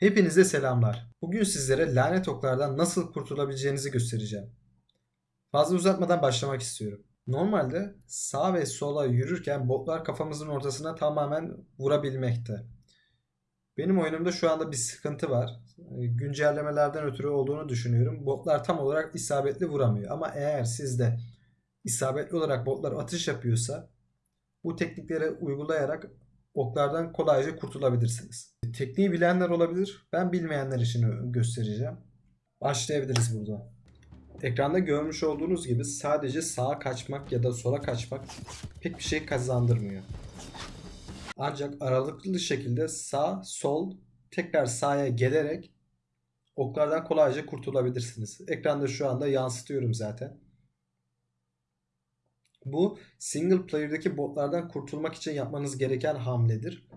Hepinize selamlar. Bugün sizlere lanet oklardan nasıl kurtulabileceğinizi göstereceğim. Fazla uzatmadan başlamak istiyorum. Normalde sağ ve sola yürürken botlar kafamızın ortasına tamamen vurabilmekte. Benim oyunumda şu anda bir sıkıntı var. E, Güncellemelerden ötürü olduğunu düşünüyorum. Botlar tam olarak isabetli vuramıyor. Ama eğer sizde isabetli olarak botlar atış yapıyorsa bu teknikleri uygulayarak oklardan kolayca kurtulabilirsiniz. Tekniği bilenler olabilir. Ben bilmeyenler için göstereceğim. Başlayabiliriz burada. Ekranda görmüş olduğunuz gibi sadece sağa kaçmak ya da sola kaçmak pek bir şey kazandırmıyor. Ancak aralıklı şekilde sağ, sol, tekrar sağa gelerek oklardan kolayca kurtulabilirsiniz. Ekranda şu anda yansıtıyorum zaten. Bu single player'daki botlardan kurtulmak için yapmanız gereken hamledir.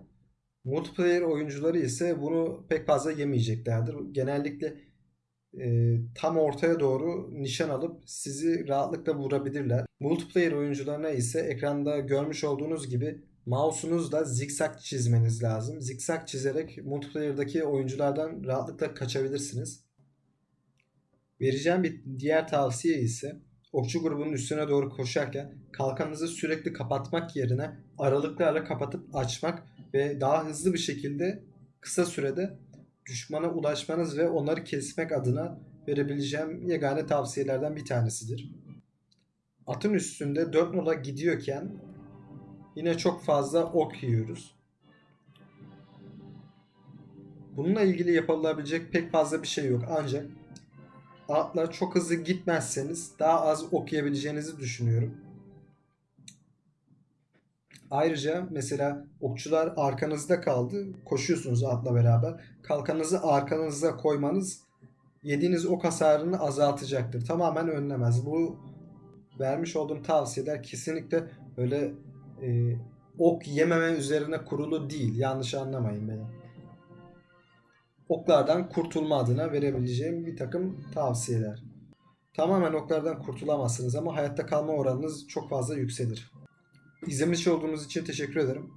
Multiplayer oyuncuları ise bunu pek fazla yemeyeceklerdir. Genellikle e, tam ortaya doğru nişan alıp sizi rahatlıkla vurabilirler. Multiplayer oyuncularına ise ekranda görmüş olduğunuz gibi mouse'unuzla zikzak çizmeniz lazım. Zikzak çizerek multiplayer'daki oyunculardan rahatlıkla kaçabilirsiniz. Vereceğim bir diğer tavsiye ise okçu grubunun üstüne doğru koşarken kalkanınızı sürekli kapatmak yerine aralıklarla kapatıp açmak ve daha hızlı bir şekilde kısa sürede düşmana ulaşmanız ve onları kesmek adına verebileceğim yegane tavsiyelerden bir tanesidir. Atın üstünde 4 nola gidiyorken yine çok fazla ok yiyoruz. Bununla ilgili yapılabilecek pek fazla bir şey yok ancak atla çok hızlı gitmezseniz daha az okuyabileceğinizi düşünüyorum. Ayrıca mesela okçular arkanızda kaldı. Koşuyorsunuz atla beraber. Kalkanınızı arkanıza koymanız yediğiniz ok hasarını azaltacaktır. Tamamen önlemez. Bu vermiş olduğum tavsiyeler kesinlikle öyle e, ok yememe üzerine kurulu değil. Yanlış anlamayın beni. Oklardan kurtulma adına verebileceğim bir takım tavsiyeler. Tamamen oklardan kurtulamazsınız ama hayatta kalma oranınız çok fazla yükselir. İzlemiş olduğunuz için teşekkür ederim.